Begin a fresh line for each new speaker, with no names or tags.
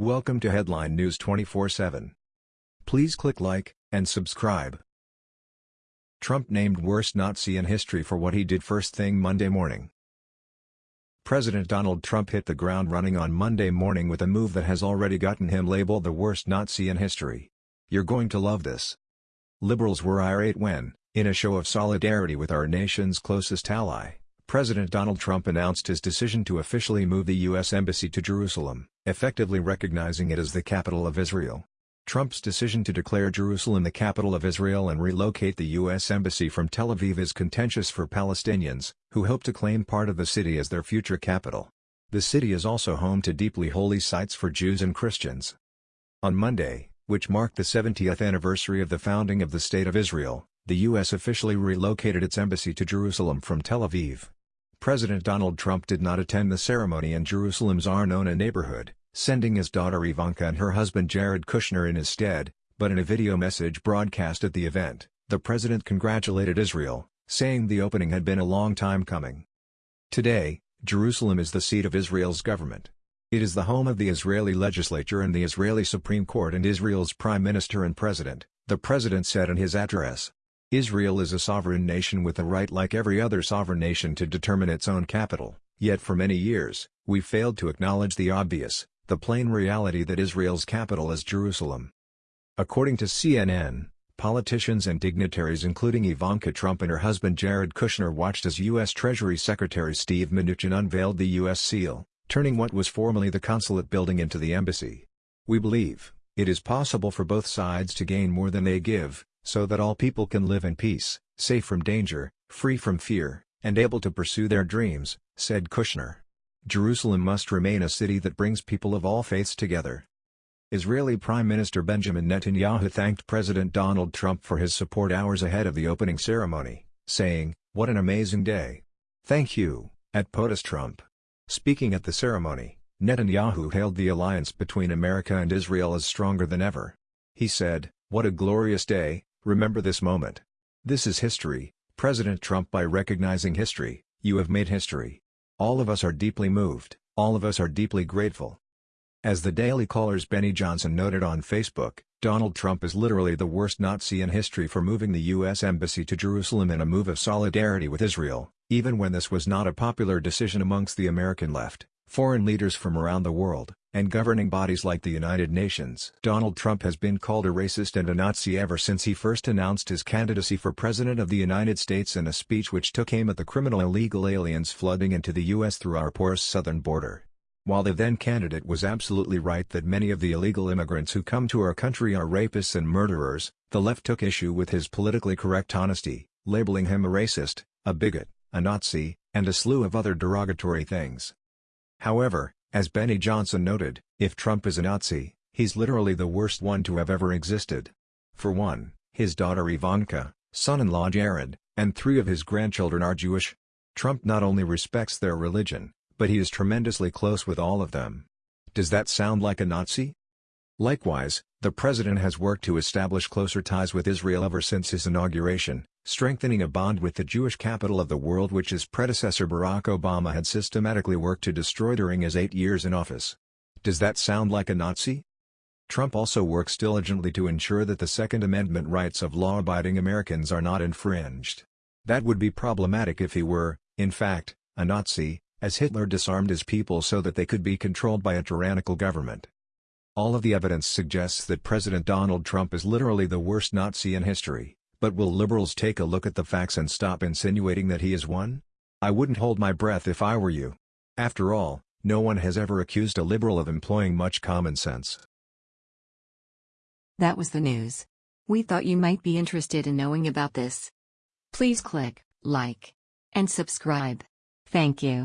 Welcome to Headline News 24/7. Please click like and subscribe. Trump named worst Nazi in history for what he did first thing Monday morning. President Donald Trump hit the ground running on Monday morning with a move that has already gotten him labeled the worst Nazi in history. You're going to love this. Liberals were irate when, in a show of solidarity with our nation's closest ally, President Donald Trump announced his decision to officially move the U.S. Embassy to Jerusalem, effectively recognizing it as the capital of Israel. Trump's decision to declare Jerusalem the capital of Israel and relocate the U.S. Embassy from Tel Aviv is contentious for Palestinians, who hope to claim part of the city as their future capital. The city is also home to deeply holy sites for Jews and Christians. On Monday, which marked the 70th anniversary of the founding of the State of Israel, the U.S. officially relocated its embassy to Jerusalem from Tel Aviv. President Donald Trump did not attend the ceremony in Jerusalem's Arnona neighborhood, sending his daughter Ivanka and her husband Jared Kushner in his stead, but in a video message broadcast at the event, the president congratulated Israel, saying the opening had been a long time coming. Today, Jerusalem is the seat of Israel's government. It is the home of the Israeli legislature and the Israeli Supreme Court and Israel's prime minister and president, the president said in his address. Israel is a sovereign nation with the right like every other sovereign nation to determine its own capital, yet for many years, we failed to acknowledge the obvious, the plain reality that Israel's capital is Jerusalem. According to CNN, politicians and dignitaries including Ivanka Trump and her husband Jared Kushner watched as U.S. Treasury Secretary Steve Mnuchin unveiled the U.S. seal, turning what was formerly the consulate building into the embassy. We believe, it is possible for both sides to gain more than they give, so that all people can live in peace, safe from danger, free from fear, and able to pursue their dreams, said Kushner. Jerusalem must remain a city that brings people of all faiths together. Israeli Prime Minister Benjamin Netanyahu thanked President Donald Trump for his support hours ahead of the opening ceremony, saying, What an amazing day. Thank you, at POTUS Trump. Speaking at the ceremony, Netanyahu hailed the alliance between America and Israel as stronger than ever. He said, What a glorious day, Remember this moment. This is history, President Trump by recognizing history, you have made history. All of us are deeply moved, all of us are deeply grateful. As the Daily Caller's Benny Johnson noted on Facebook, Donald Trump is literally the worst Nazi in history for moving the U.S. Embassy to Jerusalem in a move of solidarity with Israel, even when this was not a popular decision amongst the American left, foreign leaders from around the world, and governing bodies like the United Nations. Donald Trump has been called a racist and a Nazi ever since he first announced his candidacy for President of the United States in a speech which took aim at the criminal illegal aliens flooding into the U.S. through our porous southern border. While the then candidate was absolutely right that many of the illegal immigrants who come to our country are rapists and murderers, the left took issue with his politically correct honesty, labeling him a racist, a bigot, a Nazi, and a slew of other derogatory things. However, as Benny Johnson noted, if Trump is a Nazi, he's literally the worst one to have ever existed. For one, his daughter Ivanka, son-in-law Jared, and three of his grandchildren are Jewish. Trump not only respects their religion, but he is tremendously close with all of them. Does that sound like a Nazi? Likewise, the president has worked to establish closer ties with Israel ever since his inauguration, strengthening a bond with the Jewish capital of the world which his predecessor Barack Obama had systematically worked to destroy during his eight years in office. Does that sound like a Nazi? Trump also works diligently to ensure that the Second Amendment rights of law-abiding Americans are not infringed. That would be problematic if he were, in fact, a Nazi, as Hitler disarmed his people so that they could be controlled by a tyrannical government. All of the evidence suggests that President Donald Trump is literally the worst Nazi in history. But will liberals take a look at the facts and stop insinuating that he is one? I wouldn't hold my breath if I were you. After all, no one has ever accused a liberal of employing much common sense.
That was the news. We thought you might be interested in knowing about this. Please click like and subscribe. Thank you.